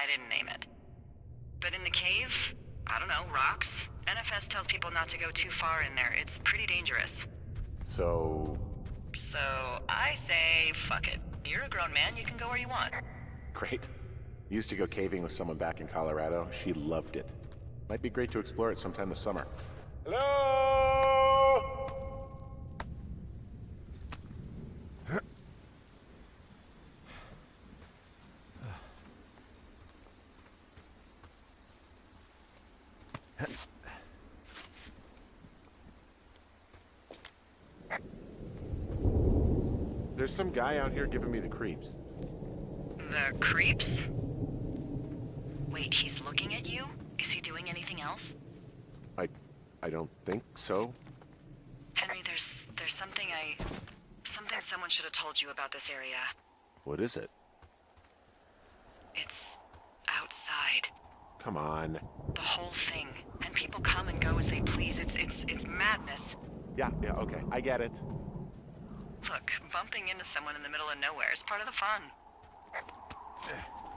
I didn't name it. But in the cave, I don't know, rocks? NFS tells people not to go too far in there. It's pretty dangerous. So... So, I say, fuck it. You're a grown man, you can go where you want. Great. Used to go caving with someone back in Colorado. She loved it. Might be great to explore it sometime this summer. Hello? There's some guy out here giving me the creeps. The creeps? Wait, he's looking at you? Is he doing anything else? I... I don't think so. Henry, there's... there's something I... Something someone should have told you about this area. What is it? It's... outside. Come on. The whole thing. And people come and go as they please. It's... it's... it's madness. Yeah, yeah, okay. I get it. Look, bumping into someone in the middle of nowhere is part of the fun. Eh.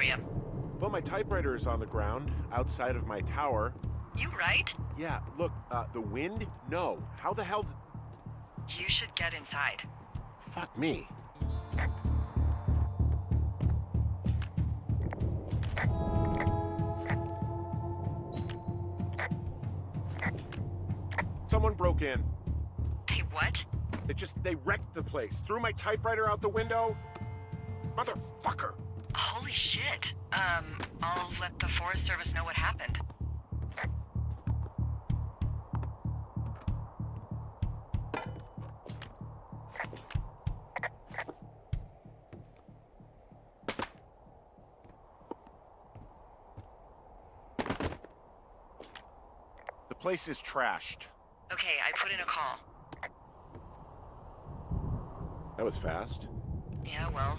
For you? well, my typewriter is on the ground, outside of my tower. You right? Yeah, look, uh, the wind? No. How the hell. You should get inside. Fuck me. Someone broke in. Hey, what? They just, they wrecked the place. Threw my typewriter out the window. Motherfucker. Holy shit. Um, I'll let the Forest Service know what happened. The place is trashed. Okay, I put in a call. That was fast. Yeah, well,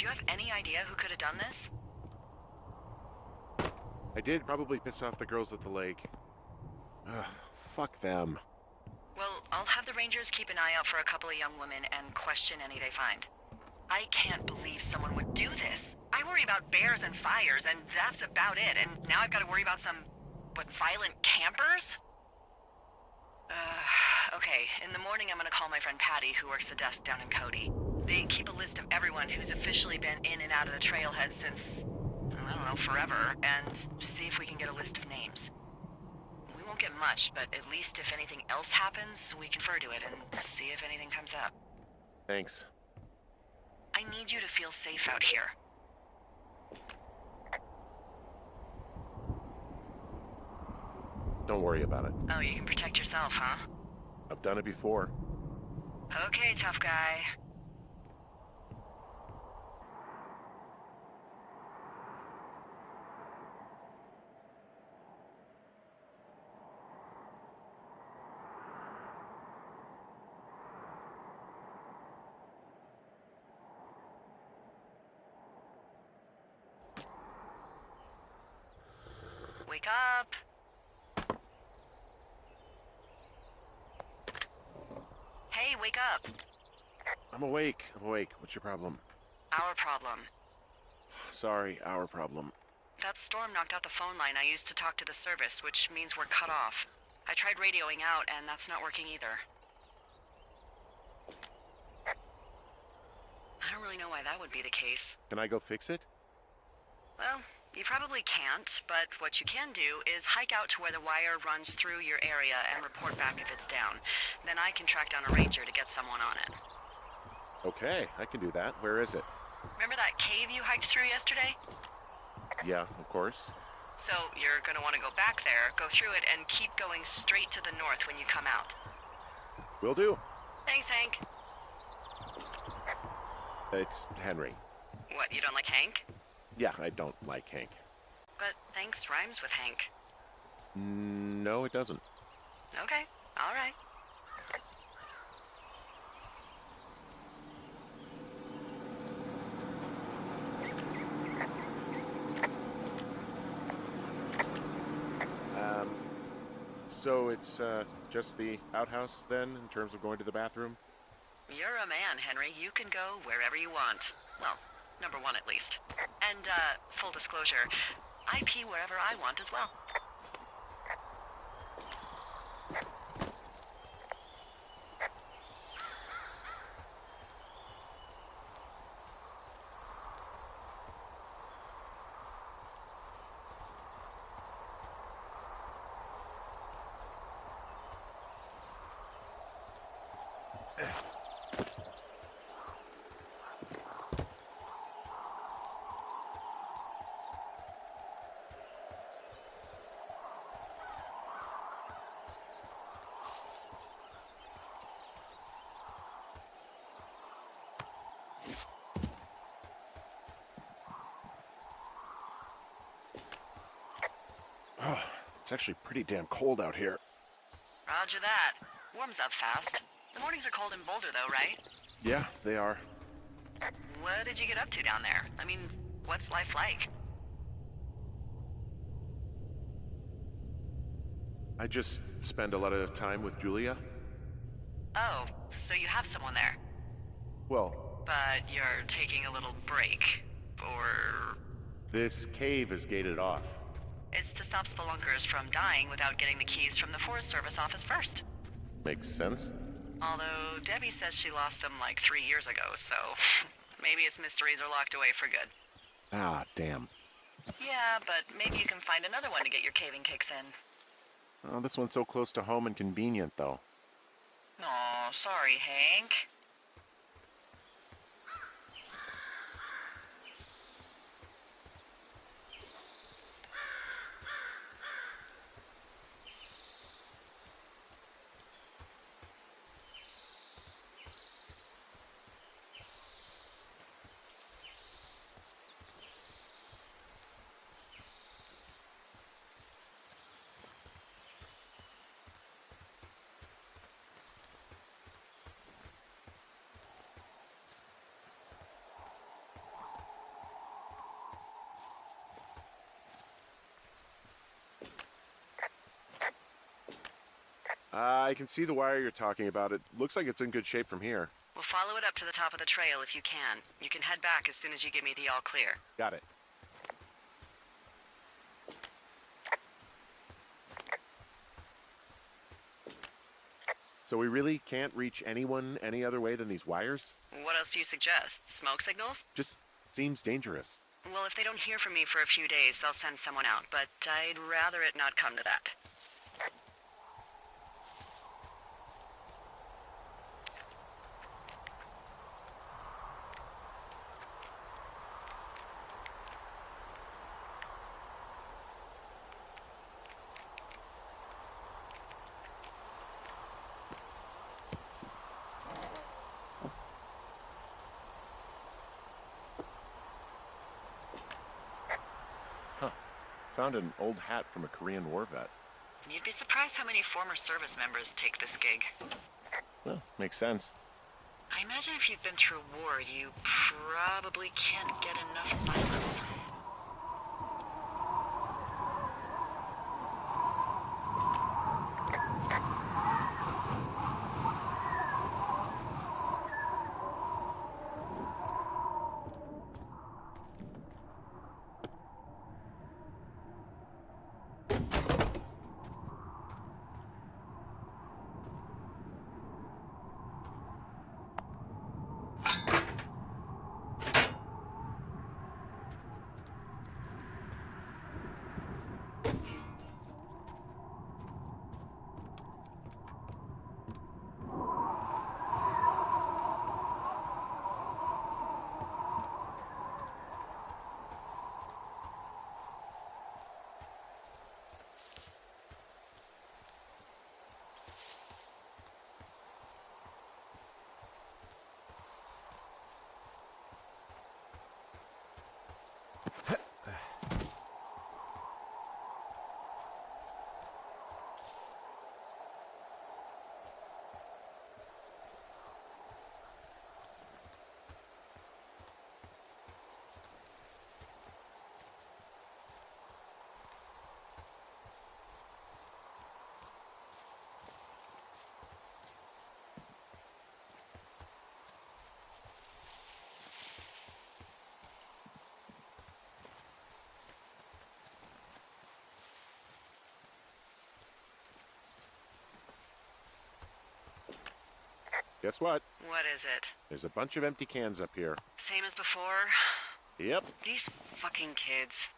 do you have any idea who could have done this? I did probably piss off the girls at the lake. Ugh, fuck them. Well, I'll have the Rangers keep an eye out for a couple of young women and question any they find. I can't believe someone would do this. I worry about bears and fires, and that's about it. And now I've got to worry about some, what, violent campers? Uh, okay, in the morning I'm gonna call my friend Patty, who works the desk down in Cody. They keep a list of everyone who's officially been in and out of the trailhead since, I don't know, forever, and see if we can get a list of names. We won't get much, but at least if anything else happens, we can refer to it and see if anything comes up. Thanks. I need you to feel safe out here. Don't worry about it. Oh, you can protect yourself, huh? I've done it before. Okay, tough guy. Wake up! Hey, wake up! I'm awake. I'm awake. What's your problem? Our problem. Sorry, our problem. That storm knocked out the phone line I used to talk to the service, which means we're cut off. I tried radioing out, and that's not working either. I don't really know why that would be the case. Can I go fix it? Well, You probably can't, but what you can do is hike out to where the wire runs through your area and report back if it's down. Then I can track down a ranger to get someone on it. Okay, I can do that. Where is it? Remember that cave you hiked through yesterday? Yeah, of course. So you're gonna want to go back there, go through it, and keep going straight to the north when you come out. Will do. Thanks, Hank. It's Henry. What, you don't like Hank? Yeah, I don't like Hank. But thanks rhymes with Hank. No, it doesn't. Okay, alright. Um, so it's uh, just the outhouse then, in terms of going to the bathroom? You're a man, Henry. You can go wherever you want. Well, number one at least. And, uh, full disclosure, I pee wherever I want as well. Oh, it's actually pretty damn cold out here. Roger that. Warms up fast. The mornings are cold in Boulder, though, right? Yeah, they are. What did you get up to down there? I mean, what's life like? I just spend a lot of time with Julia. Oh, so you have someone there. Well, But you're taking a little break. Or this cave is gated off. It's to stop spelunkers from dying without getting the keys from the Forest Service office first. Makes sense. Although Debbie says she lost them like three years ago, so maybe its mysteries are locked away for good. Ah, damn. Yeah, but maybe you can find another one to get your caving kicks in. Oh, this one's so close to home and convenient, though. Aw, sorry, Hank. Uh, I can see the wire you're talking about. It looks like it's in good shape from here. We'll follow it up to the top of the trail if you can. You can head back as soon as you give me the all clear. Got it. So we really can't reach anyone any other way than these wires? What else do you suggest? Smoke signals? Just seems dangerous. Well, if they don't hear from me for a few days, they'll send someone out, but I'd rather it not come to that. Found an old hat from a Korean war vet. You'd be surprised how many former service members take this gig. Well, makes sense. I imagine if you've been through war, you probably can't get enough silence. Guess what? What is it? There's a bunch of empty cans up here. Same as before? Yep. These fucking kids.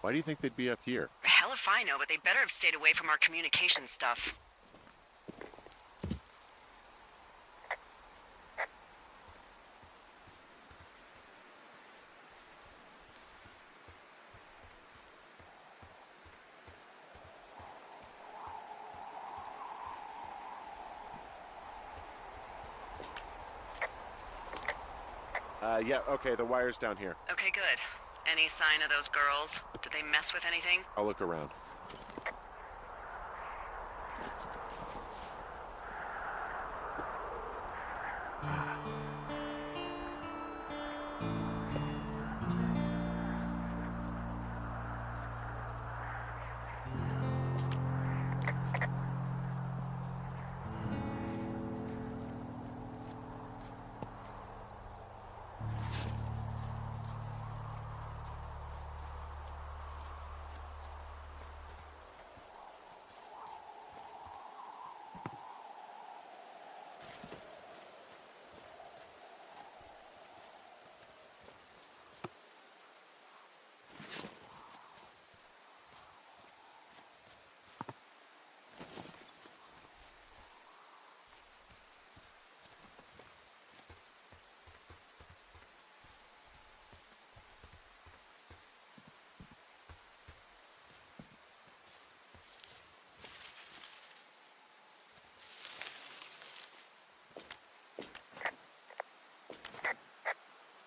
Why do you think they'd be up here? Hell if I know, but they better have stayed away from our communication stuff. Uh, yeah, okay, the wire's down here. Okay, good. Any sign of those girls? Did they mess with anything? I'll look around.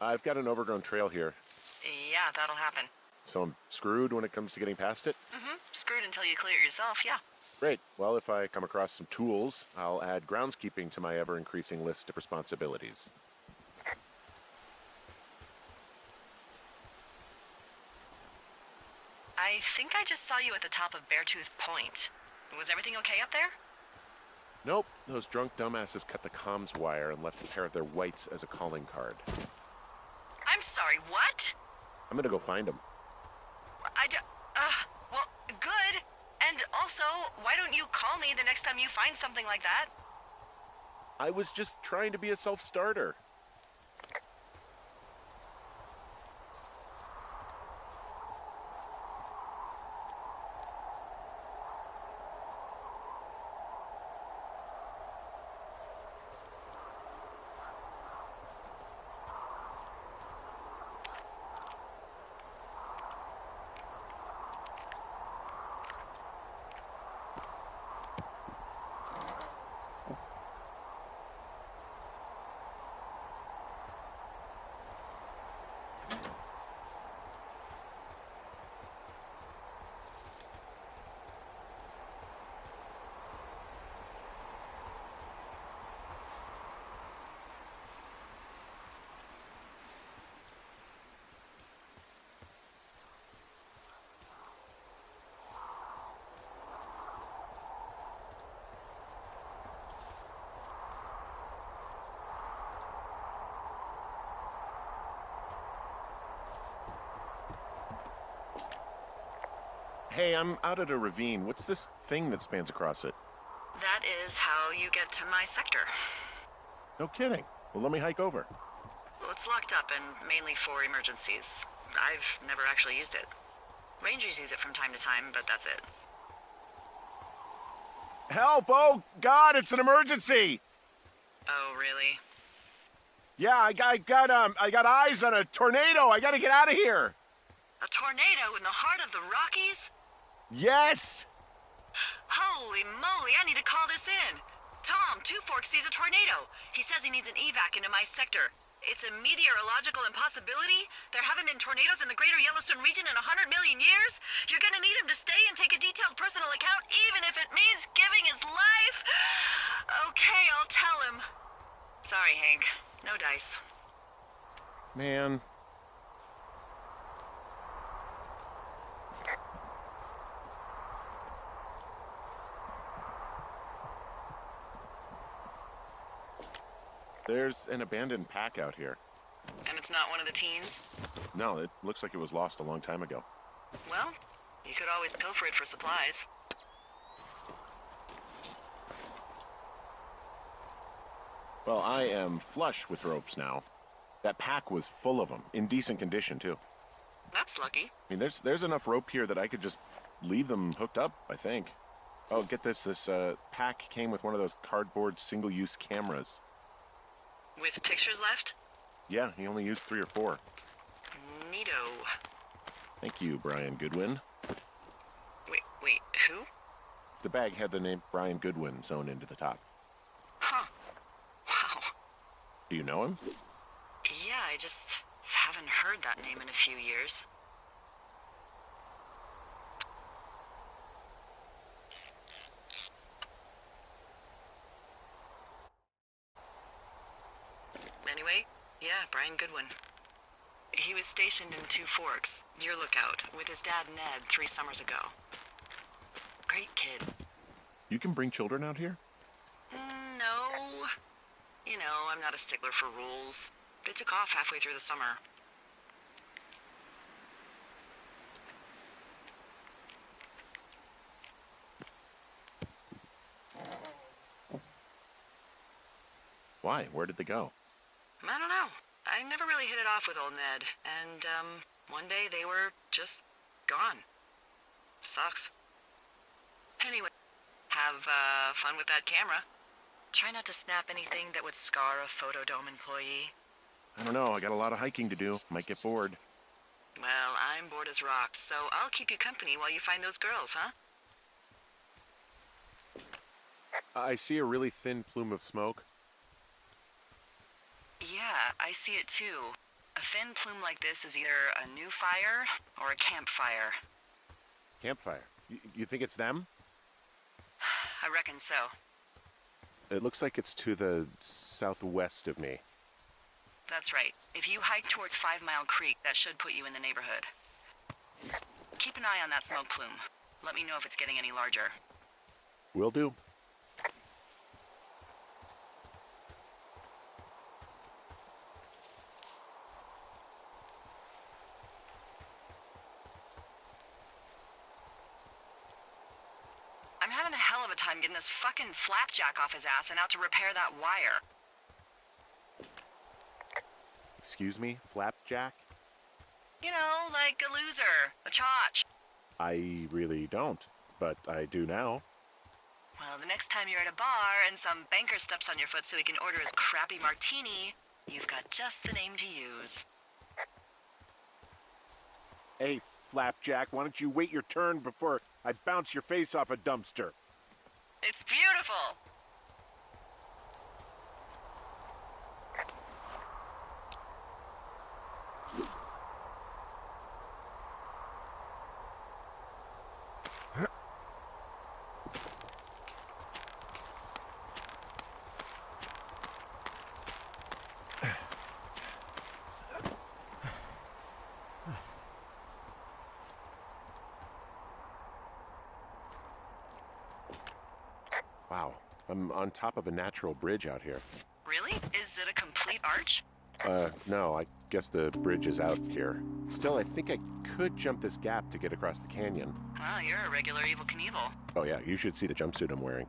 I've got an overgrown trail here, Yeah, that'll happen. so I'm screwed when it comes to getting past it. Mm-hmm. Screwed until you clear it yourself, yeah. Great. Well, if I come across some tools, I'll add groundskeeping to my ever increasing list of responsibilities. I think I just saw you at the top of Beartooth Point. Was everything okay up there? Nope, those drunk dumbasses cut the comms wire and left a pair of their whites as a calling card. Sorry, what? I'm gonna go find them. I d- uh, well, good. And also, why don't you call me the next time you find something like that? I was just trying to be a self-starter. Hey, I'm out at a ravine. What's this thing that spans across it? That is how you get to my sector. No kidding. Well, let me hike over. Well, it's locked up and mainly for emergencies. I've never actually used it. Rangers use it from time to time, but that's it. Help! Oh, God, it's an emergency! Oh, really? Yeah, I got, I got, um, I got eyes on a tornado. I gotta get out of here. A tornado in the heart of the Rockies? Yes! Holy moly, I need to call this in. Tom, Two Forks sees a tornado. He says he needs an evac into my sector. It's a meteorological impossibility. There haven't been tornadoes in the greater Yellowstone region in a hundred million years. You're gonna need him to stay and take a detailed personal account, even if it means giving his life. Okay, I'll tell him. Sorry, Hank. No dice. Man. There's an abandoned pack out here. And it's not one of the teens? No, it looks like it was lost a long time ago. Well, You could always pilfer it for supplies. Well, I am flush with ropes now. That pack was full of them, in decent condition, too. That's lucky. I mean, there's there's enough rope here that I could just leave them hooked up, I think. Oh, get this. This uh, pack came with one of those cardboard single-use cameras. With pictures left? Yeah, he only used three or four. Neato. Thank you, Brian Goodwin. Wait, wait, who? The bag had the name Brian Goodwin sewn into the top. Huh. Wow. Do you know him? Yeah, I just haven't heard that name in a few years. Anyway, Brian Goodwin. He was stationed in Two Forks, your lookout, with his dad Ned three summers ago. Great kid. You can bring children out here? Mm, No. You know, I'm not a stickler for rules. They took off halfway through the summer. Why? Where did they go? I don't know. I never really hit it off with old Ned, and, um, one day they were just gone. Sucks. Anyway, have, uh, fun with that camera. Try not to snap anything that would scar a Photodome employee. I don't know. I got a lot of hiking to do. Might get bored. Well, I'm bored as rocks, so I'll keep you company while you find those girls, huh? I see a really thin plume of smoke. Yeah, I see it too. A thin plume like this is either a new fire or a campfire. Campfire. Y you think it's them? I reckon so. It looks like it's to the southwest of me. That's right. If you hike towards Five Mile Creek, that should put you in the neighborhood. Keep an eye on that smoke plume. Let me know if it's getting any larger. Will do. Having a hell of a time getting this fucking flapjack off his ass and out to repair that wire. Excuse me, Flapjack? You know, like a loser, a chotch. I really don't, but I do now. Well, the next time you're at a bar and some banker steps on your foot so he can order his crappy martini, you've got just the name to use. Hey, Flapjack, why don't you wait your turn before I bounce your face off a dumpster? It's beautiful! Wow, I'm on top of a natural bridge out here. Really? Is it a complete arch? Uh, no, I guess the bridge is out here. Still, I think I could jump this gap to get across the canyon. Well, you're a regular Evel Knievel. Oh yeah, you should see the jumpsuit I'm wearing.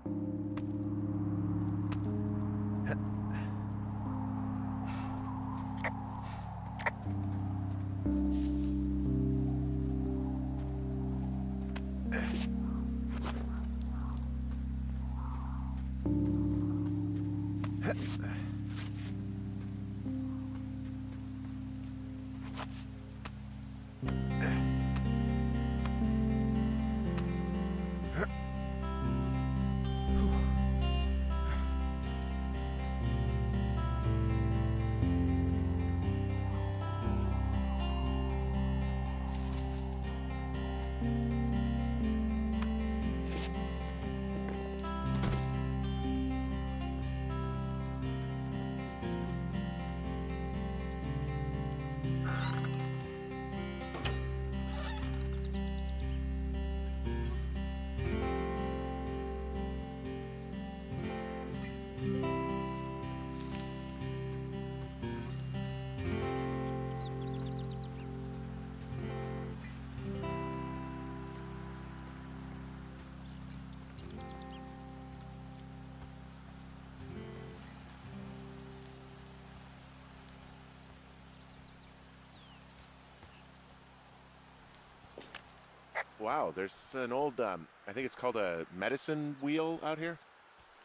Wow, there's an old, um, I think it's called a medicine wheel out here.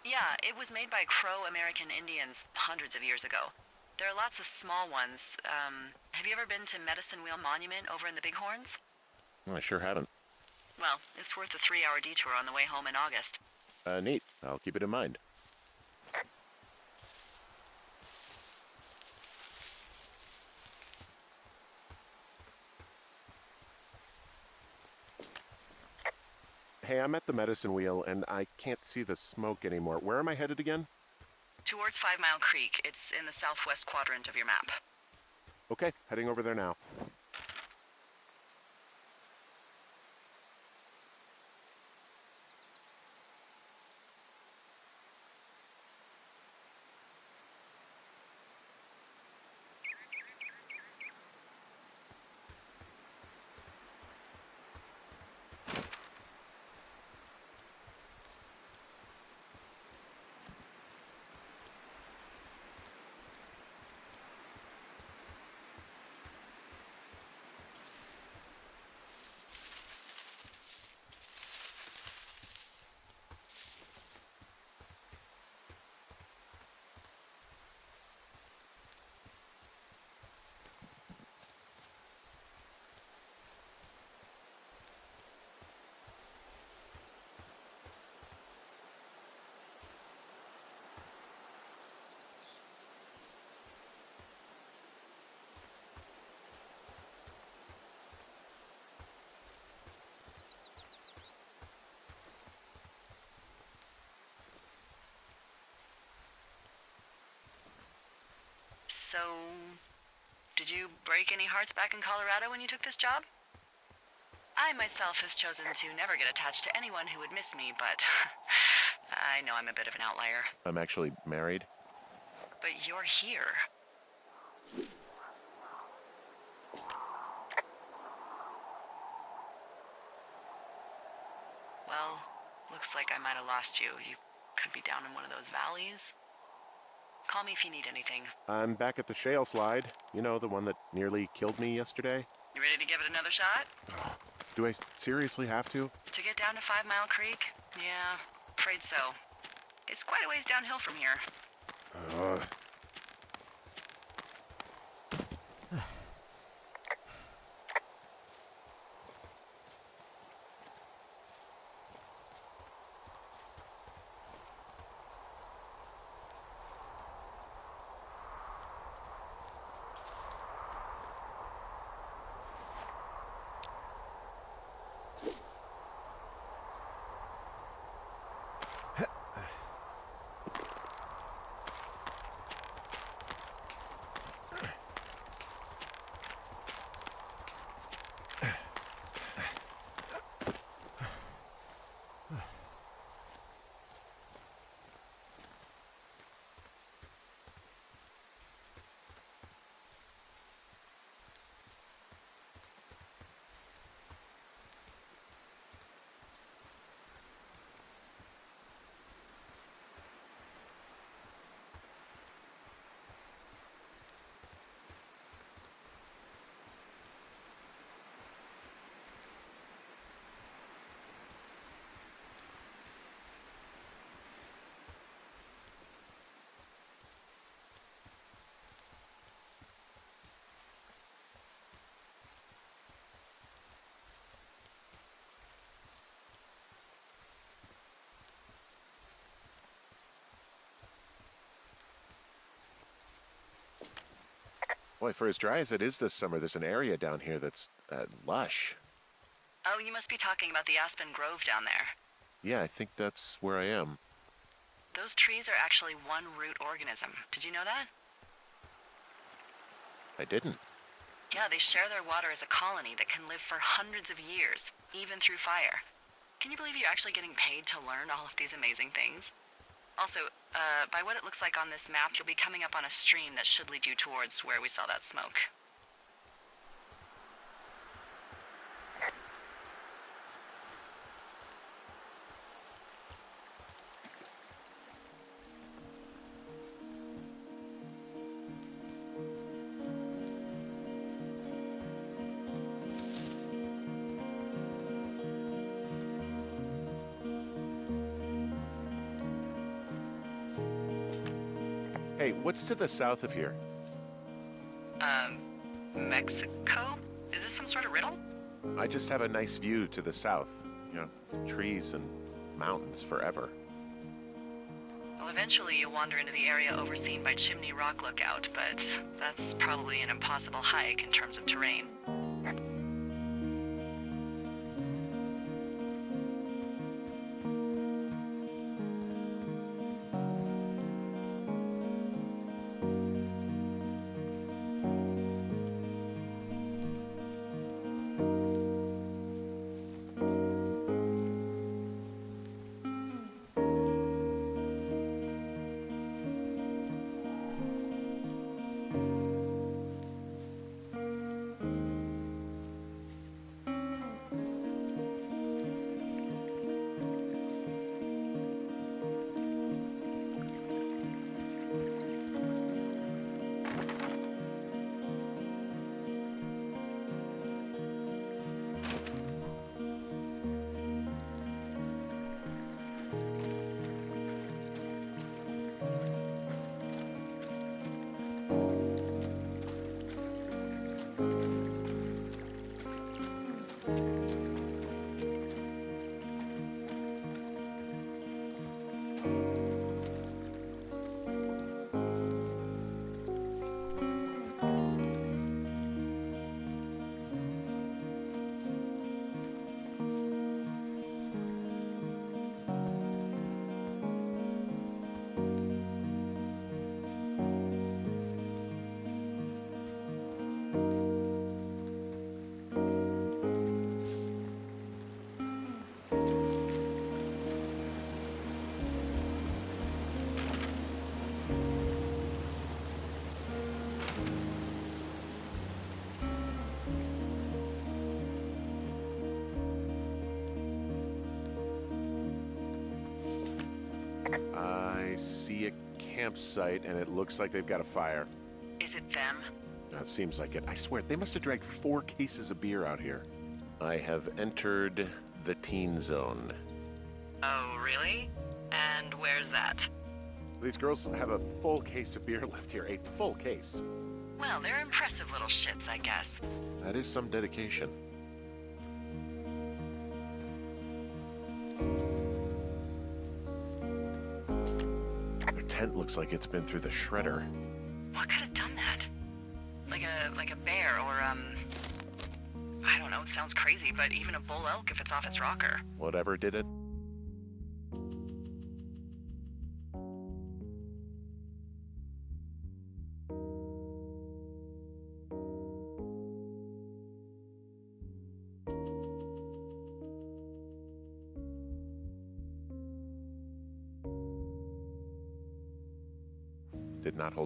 Yeah, it was made by Crow American Indians hundreds of years ago. There are lots of small ones. Um, have you ever been to Medicine Wheel Monument over in the Bighorns? Well, I sure haven't. Well, it's worth a three hour detour on the way home in August. Uh, neat. I'll keep it in mind. Hey, I'm at the medicine wheel and I can't see the smoke anymore. Where am I headed again? Towards Five Mile Creek. It's in the southwest quadrant of your map. Okay, heading over there now. So, did you break any hearts back in Colorado when you took this job? I myself have chosen to never get attached to anyone who would miss me, but I know I'm a bit of an outlier. I'm actually married. But you're here. Well, looks like I might have lost you. You could be down in one of those valleys. Call me if you need anything. I'm back at the shale slide. You know, the one that nearly killed me yesterday. You ready to give it another shot? Do I seriously have to? To get down to Five Mile Creek? Yeah, afraid so. It's quite a ways downhill from here. Ugh. Boy, for as dry as it is this summer, there's an area down here that's uh, lush. Oh, you must be talking about the Aspen Grove down there. Yeah, I think that's where I am. Those trees are actually one root organism. Did you know that? I didn't. Yeah, they share their water as a colony that can live for hundreds of years, even through fire. Can you believe you're actually getting paid to learn all of these amazing things? Also, uh, by what it looks like on this map, you'll be coming up on a stream that should lead you towards where we saw that smoke. Hey, what's to the south of here? Um, Mexico? Is this some sort of riddle? I just have a nice view to the south. You know, trees and mountains forever. Well, eventually you'll wander into the area overseen by Chimney Rock Lookout, but that's probably an impossible hike in terms of terrain. I see a campsite, and it looks like they've got a fire. Is it them? That seems like it. I swear, they must have dragged four cases of beer out here. I have entered the teen zone. Oh, really? And where's that? These girls have a full case of beer left here. A full case. Well, they're impressive little shits, I guess. That is some dedication. Tent looks like it's been through the shredder. What could have done that? Like a like a bear or um I don't know, it sounds crazy, but even a bull elk if it's off its rocker. Whatever did it.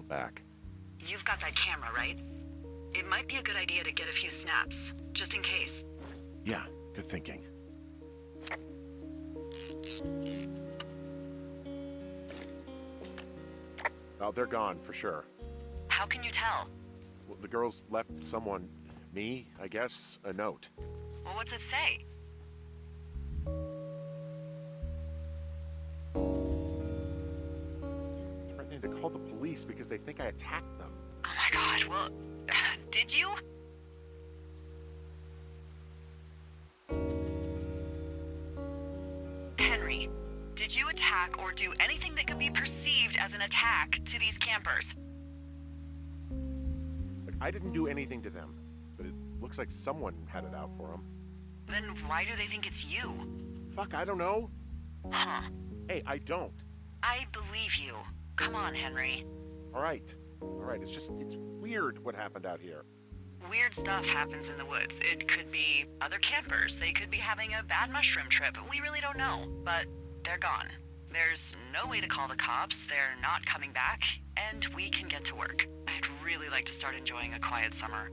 Back. You've got that camera, right? It might be a good idea to get a few snaps, just in case. Yeah, good thinking. Oh, they're gone for sure. How can you tell? Well, the girls left someone, me, I guess, a note. Well, what's it say? Police because they think I attacked them. Oh my god, well, did you? Henry, did you attack or do anything that could be perceived as an attack to these campers? Like, I didn't do anything to them, but it looks like someone had it out for them. Then why do they think it's you? Fuck, I don't know. Huh. Hey, I don't. I believe you. Come on, Henry. All right. All right, it's just, it's weird what happened out here. Weird stuff happens in the woods. It could be other campers. They could be having a bad mushroom trip. We really don't know. But they're gone. There's no way to call the cops. They're not coming back. And we can get to work. I'd really like to start enjoying a quiet summer.